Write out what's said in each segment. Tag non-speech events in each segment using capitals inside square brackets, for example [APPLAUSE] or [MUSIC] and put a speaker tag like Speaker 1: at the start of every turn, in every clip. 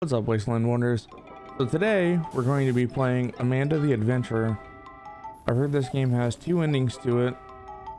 Speaker 1: What's up, Wasteland Wonders? So today, we're going to be playing Amanda the Adventurer. I've heard this game has two endings to it.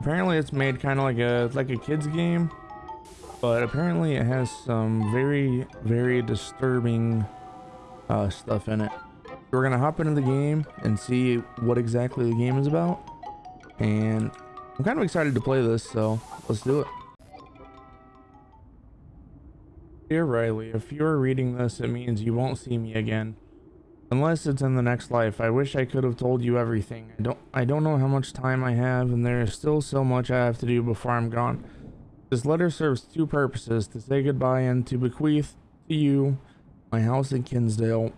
Speaker 1: Apparently it's made kind of like a like a kid's game, but apparently it has some very, very disturbing uh, stuff in it. We're gonna hop into the game and see what exactly the game is about. And I'm kind of excited to play this, so let's do it. Dear Riley, if you are reading this, it means you won't see me again. Unless it's in the next life. I wish I could have told you everything. I don't I don't know how much time I have and there is still so much I have to do before I'm gone. This letter serves two purposes, to say goodbye and to bequeath to you my house in Kensdale.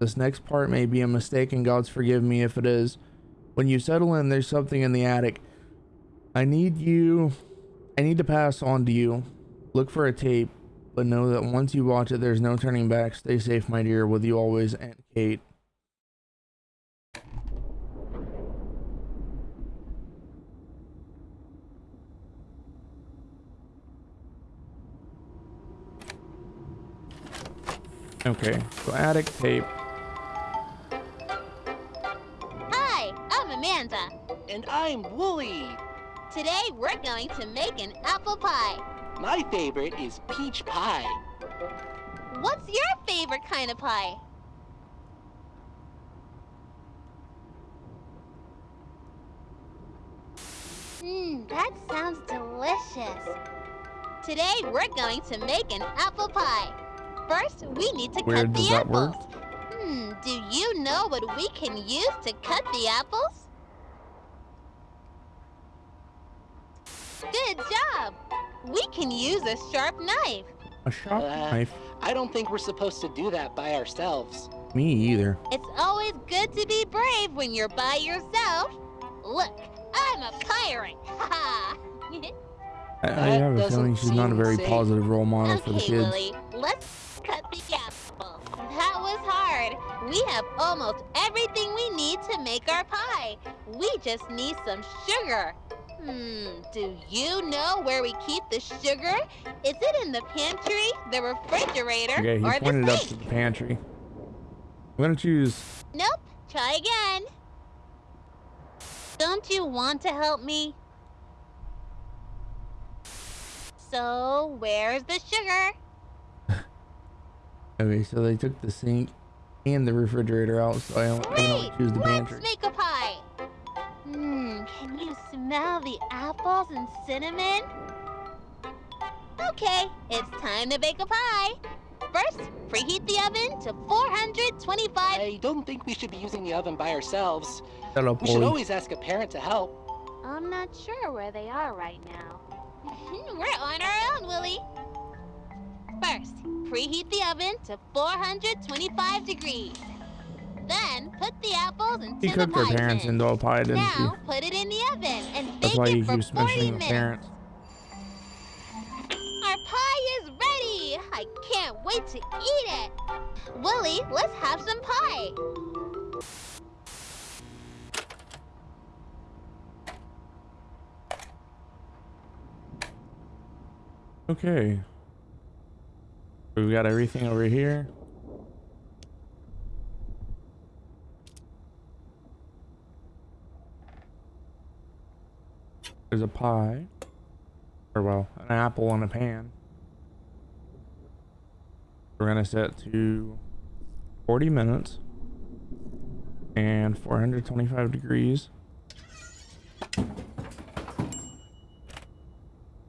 Speaker 1: This next part may be a mistake and God's forgive me if it is. When you settle in, there's something in the attic. I need you I need to pass on to you. Look for a tape but know that once you watch it, there's no turning back. Stay safe, my dear. With you always, Aunt Kate. Okay, so attic tape.
Speaker 2: Hi, I'm Amanda.
Speaker 3: And I'm Wooly.
Speaker 2: Today we're going to make an apple pie.
Speaker 3: My favorite is peach pie.
Speaker 2: What's your favorite kind of pie? Mmm, that sounds delicious. Today we're going to make an apple pie. First, we need to
Speaker 1: Where
Speaker 2: cut the apples.
Speaker 1: work?
Speaker 2: Hmm, do you know what we can use to cut the apples? Good job! We can use a sharp knife.
Speaker 1: A sharp
Speaker 3: Uh,
Speaker 1: knife?
Speaker 3: I don't think we're supposed to do that by ourselves.
Speaker 1: Me either.
Speaker 2: It's always good to be brave when you're by yourself. Look, I'm a pirate. Ha
Speaker 1: I, I have a feeling she's not a very
Speaker 3: safe.
Speaker 1: positive role model for the
Speaker 2: Okay,
Speaker 1: kids.
Speaker 2: Wooly, let's cut the apple. That was hard. We have almost everything we need to make our pie. We just need some sugar. Hmm, do you know where we keep the sugar? Is it in the pantry, the refrigerator,
Speaker 1: Okay, he
Speaker 2: or the
Speaker 1: pointed up to the pantry. I'm gonna choose.
Speaker 2: Nope. Try again. Don't you want to help me? So, where's the sugar? [LAUGHS]
Speaker 1: Okay, so they took the sink and the refrigerator out, so I only, I can only
Speaker 2: Great!
Speaker 1: choose the
Speaker 2: Let's
Speaker 1: pantry.
Speaker 2: make a pie. Mmm, can you smell the apples and cinnamon? Okay, it's time to bake a pie. First, preheat the oven to 425.
Speaker 3: I don't think we should be using the oven by ourselves.
Speaker 1: Shut up,
Speaker 3: We should always ask a parent to help.
Speaker 2: I'm not sure where they are right now. [LAUGHS] We're on our own, Wooly. First, preheat the oven to 425 degrees. Then, put the apples into
Speaker 1: He
Speaker 2: the
Speaker 1: cooked her parents
Speaker 2: tin.
Speaker 1: into a pie, didn't
Speaker 2: Now, put it in the oven and
Speaker 1: That's
Speaker 2: bake
Speaker 1: why
Speaker 2: it
Speaker 1: he
Speaker 2: for
Speaker 1: keeps
Speaker 2: 40
Speaker 1: mentioning
Speaker 2: minutes.
Speaker 1: parents.
Speaker 2: Our pie is ready! I can't wait to eat it! Wooly, let's have some pie!
Speaker 1: Okay. We've got everything over here. There's a pie. Or, well, an apple in a pan. We're gonna set to 40 minutes and 425 degrees.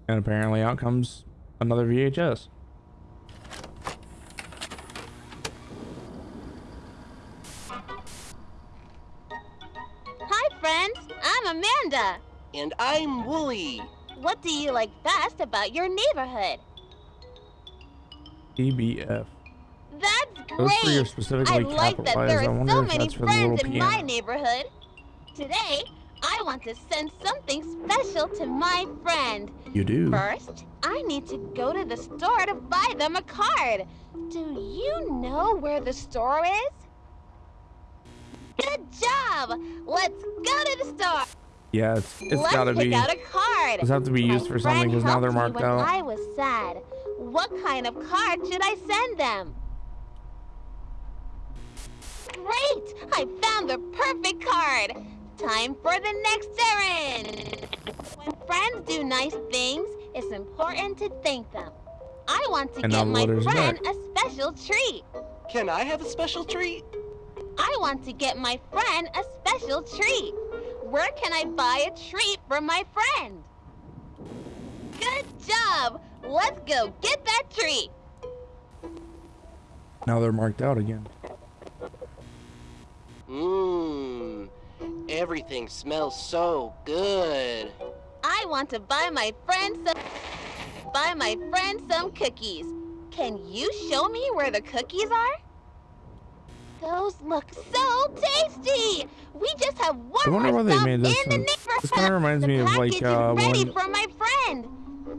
Speaker 1: And apparently out comes another VHS.
Speaker 2: What do you like best about your neighborhood?
Speaker 1: EBF.
Speaker 2: That's
Speaker 1: Those three are
Speaker 2: great!
Speaker 1: specifically
Speaker 2: I like that there are so many
Speaker 1: that's for the
Speaker 2: friends in my neighborhood. Today, I want to send something special to my friend.
Speaker 1: You do.
Speaker 2: First, I need to go to the store to buy them a card. Do you know where the store is? Good job! Let's go to the store.
Speaker 1: Yeah, it's it's
Speaker 2: Let's
Speaker 1: gotta
Speaker 2: pick
Speaker 1: be.
Speaker 2: out a card.
Speaker 1: Does have to be
Speaker 2: My
Speaker 1: used for something because now they're marked
Speaker 2: me
Speaker 1: out.
Speaker 2: I was sad. What kind of card should I send them? Great! I found the perfect card! Time for the next errand! When friends do nice things, it's important to thank them. I want to
Speaker 1: And now
Speaker 2: get
Speaker 1: the
Speaker 2: my friend
Speaker 1: back.
Speaker 2: a special treat.
Speaker 3: Can I have a special treat?
Speaker 2: I want to get my friend a special treat. Where can I buy a treat for my friend? Good job! Let's go get that treat!
Speaker 1: Now they're marked out again.
Speaker 3: Mmm. Everything smells so good.
Speaker 2: I want to buy my friend some buy my friend some cookies. Can you show me where the cookies are? Those look so tasty! We just have one
Speaker 1: I wonder
Speaker 2: more
Speaker 1: why they made this
Speaker 2: in the
Speaker 1: one.
Speaker 2: neighborhood.
Speaker 1: This kind of reminds
Speaker 2: the
Speaker 1: me of
Speaker 2: package
Speaker 1: like uh,
Speaker 2: is ready
Speaker 1: when
Speaker 2: for my friend.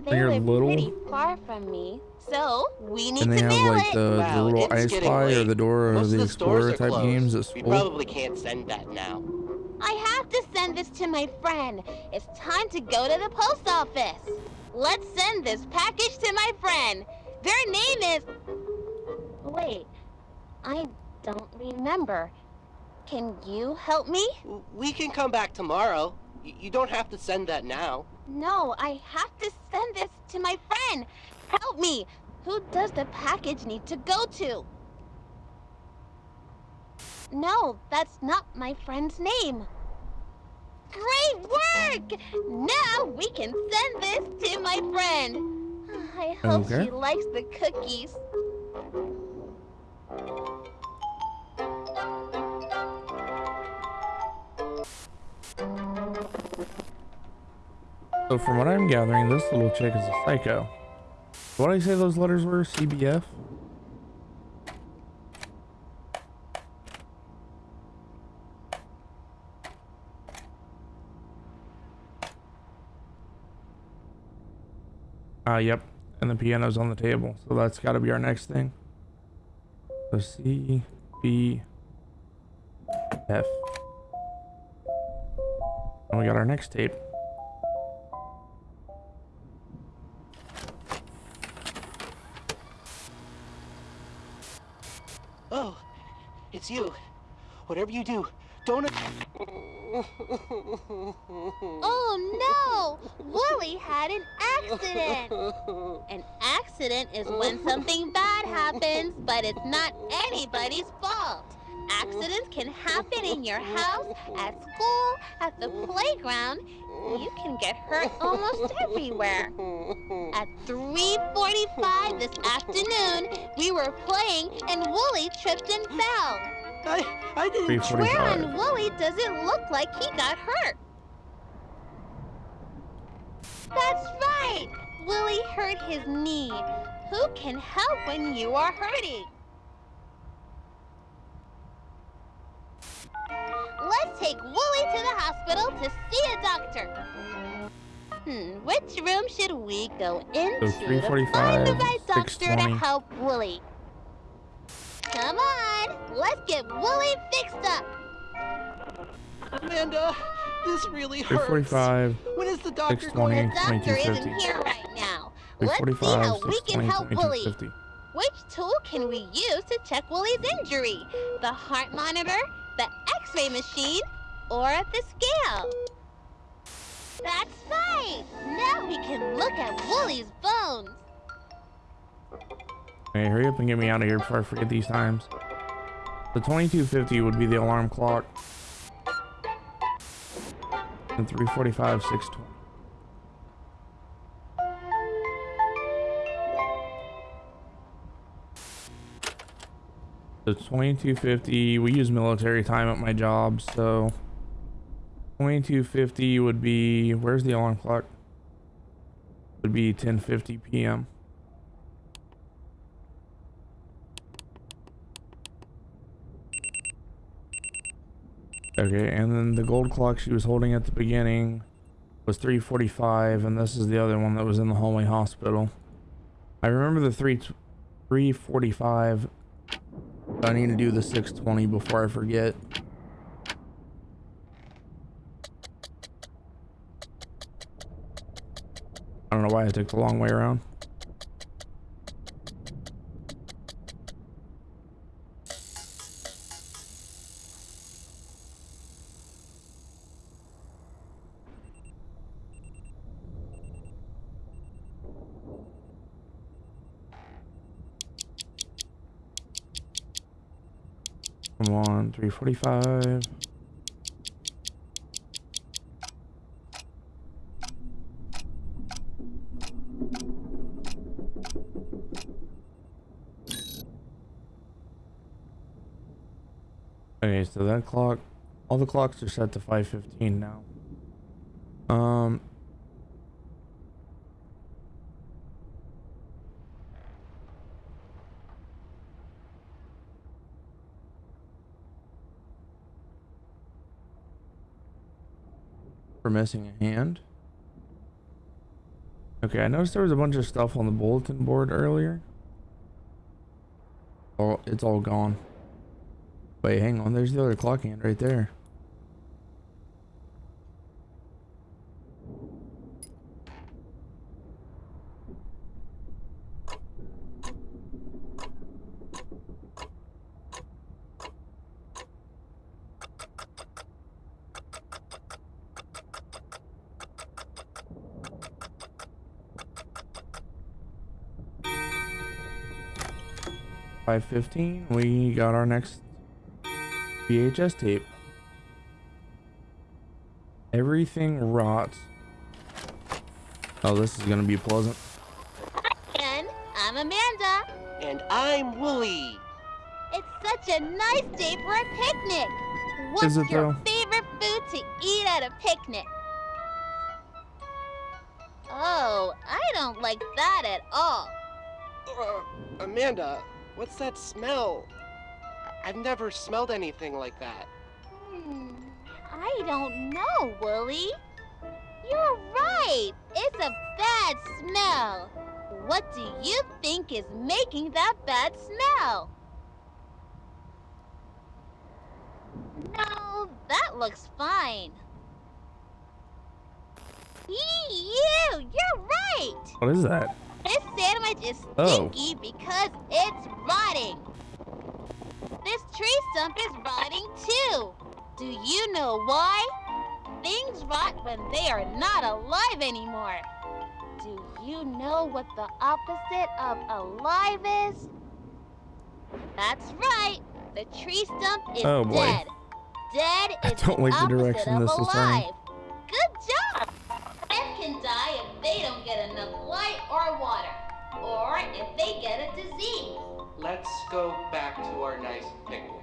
Speaker 2: They
Speaker 1: you're
Speaker 2: live
Speaker 1: little-
Speaker 2: pretty far from me, so we need
Speaker 1: and they
Speaker 2: to
Speaker 1: have
Speaker 2: mail
Speaker 1: like
Speaker 2: it.
Speaker 1: the, the
Speaker 3: Wow,
Speaker 1: little
Speaker 3: it's
Speaker 1: I
Speaker 3: getting
Speaker 1: Spy or the Dora
Speaker 3: Most
Speaker 1: the
Speaker 3: of the stores
Speaker 1: Explorer
Speaker 3: are
Speaker 1: type
Speaker 3: closed.
Speaker 1: games at
Speaker 3: We probably can't send that now.
Speaker 2: I have to send this to my friend. It's time to go to the post office. Let's send this package to my friend. Their name is. Wait, I don't remember. Can you help me?
Speaker 3: We can come back tomorrow. Y- You don't have to send that now.
Speaker 2: No, I have to send this to my friend. Help me. Who does the package need to go to? No, that's not my friend's name. Great work! Now we can send this to my friend. I hope
Speaker 1: Okay.
Speaker 2: she likes the cookies.
Speaker 1: So from what I'm gathering, this little chick is a psycho. What did I say those letters were? CBF? Ah, yep. And the piano's on the table. So that's got to be our next thing. So C, B, F. And we got our next tape.
Speaker 3: Oh, it's you. Whatever you do, don't.
Speaker 2: Oh no! Wooly had an accident! An accident is when something bad happens, but it's not anybody's fault. Accidents can happen in your house, at school, at the playground. You can get hurt almost everywhere. At 3:45 this afternoon, we were playing and Wooly tripped and fell.
Speaker 3: I, I didn't.
Speaker 1: 3:45.
Speaker 2: Where on Wooly does it look like he got hurt? That's right! Wooly hurt his knee. Who can help when you are hurting? Take Wooly to the hospital to see a doctor. Hmm, which room should we go into to find the right doctor to help Wooly? Come on, let's get Wooly fixed up.
Speaker 3: Amanda, this really hurts.
Speaker 1: 345,
Speaker 3: When is the doctor
Speaker 1: 620.
Speaker 3: going?
Speaker 2: The doctor isn't here right now. Let's see how we can help Wooly.
Speaker 1: 2250.
Speaker 2: Which tool can we use to check Wooly's injury? The heart monitor, the x-ray machine, or at the scale? That's right! Now we can look at Wooly's bones.
Speaker 1: Hey, hurry up and get me out of here before I forget these times. The 2250 would be the alarm clock. And 345, 620. The 2250, we use military time at my job, so 2250 would be, where's the alarm clock? Would be 1050 p.m. Okay, and then the gold clock she was holding at the beginning was 345, and this is the other one that was in the hallway hospital. I remember the 3 345. I need to do the 620 before I forget. why I took the long way around. Come on, 345. So that clock, all the clocks are set to 5.15 now. Um, for missing a hand. Okay, I noticed there was a bunch of stuff on the bulletin board earlier. Oh, it's all gone. Wait, hang on. There's the other clock hand right there. Five fifteen. We got our next VHS tape. Everything rots. Oh, this is gonna be pleasant.
Speaker 2: And I'm Amanda.
Speaker 3: And I'm Wooly.
Speaker 2: It's such a nice day for a picnic. What's your
Speaker 1: though?
Speaker 2: favorite food to eat at a picnic? Oh, I don't like that at all.
Speaker 3: Uh, Amanda, what's that smell? I- I've never smelled anything like that.
Speaker 2: Hmm, I don't know, Wooly. You're right. It's a bad smell. What do you think is making that bad smell? No, that looks fine. Yee, you, you're right.
Speaker 1: What is that?
Speaker 2: This sandwich is
Speaker 1: Oh.
Speaker 2: stinky because it's rotting. This tree stump is rotting too. Do you know why? Things rot when they are not alive anymore. Do you know what the opposite of alive is? That's right. The tree stump is
Speaker 1: Oh, boy.
Speaker 2: dead. Dead
Speaker 1: I
Speaker 2: is
Speaker 1: don't
Speaker 2: the
Speaker 1: like the
Speaker 2: opposite
Speaker 1: direction
Speaker 2: of
Speaker 1: this is
Speaker 2: alive. Good job. Plants can die if they don't get enough light or water, or if they get a disease.
Speaker 3: Let's go back to our nice picnic.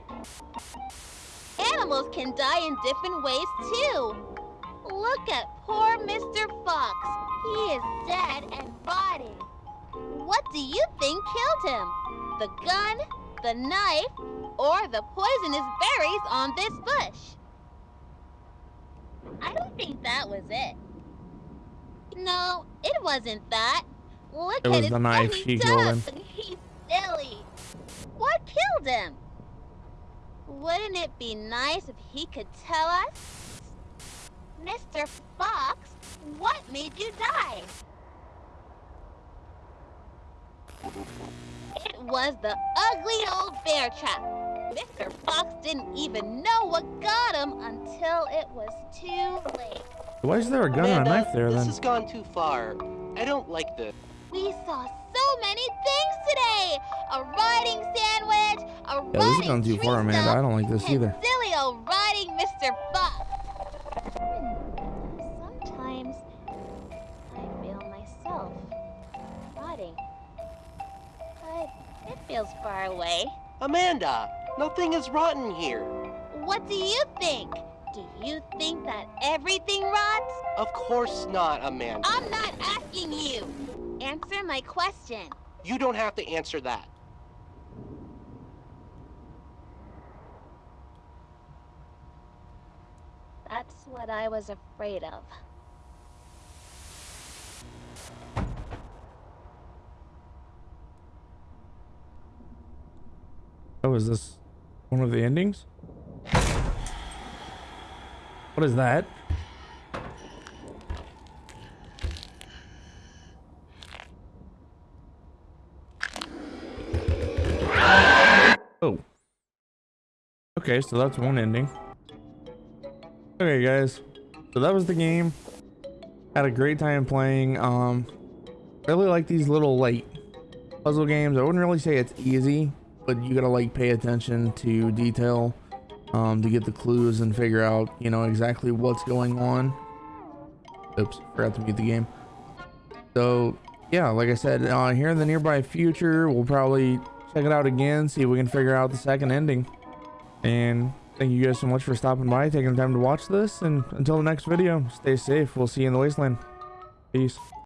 Speaker 2: Animals can die in different ways too. Look at poor Mr. Fox. He is dead and rotting. What do you think killed him? The gun, the knife, or the poisonous berries on this bush? I don't think that was it. No, it wasn't that. Look
Speaker 1: It
Speaker 2: at
Speaker 1: was
Speaker 2: his
Speaker 1: the knife.
Speaker 2: funny
Speaker 1: She killed him.
Speaker 2: tongue. [LAUGHS] He's silly. What killed him? Wouldn't it be nice if he could tell us? Mr. Fox, what made you die? It was the ugly old bear trap. Mr. Fox didn't even know what got him until it was too late.
Speaker 1: Why is there a gun and a knife there
Speaker 3: this
Speaker 1: then?
Speaker 3: has gone too far. I don't like this.
Speaker 2: We saw so many things today! A riding sandwich, a
Speaker 1: Yeah, this
Speaker 2: riding
Speaker 1: is going too far, Amanda. I don't like this either.
Speaker 2: silly old riding Mr. Fox. Hmm, Sometimes I feel myself rotting. But it feels far away.
Speaker 3: Amanda, nothing is rotten here.
Speaker 2: What do you think? Do you think that everything rots?
Speaker 3: Of course not, Amanda.
Speaker 2: I'm not asking you. Answer my question.
Speaker 3: You don't have to answer that.
Speaker 2: That's what I was afraid of.
Speaker 1: Oh, is this one of the endings? What is that? Oh. Okay, so that's one ending. Okay, guys. So that was the game. Had a great time playing. Um, really like these little like puzzle games. I wouldn't really say it's easy, but you gotta like pay attention to detail um, to get the clues and figure out, you know, exactly what's going on. Oops, forgot to mute the game. So, yeah, like I said, uh, here in the nearby future, we'll probably check it out again, see if we can figure out the second ending. And thank you guys so much for stopping by, taking the time to watch this. And until the next video, stay safe. We'll see you in the wasteland. Peace.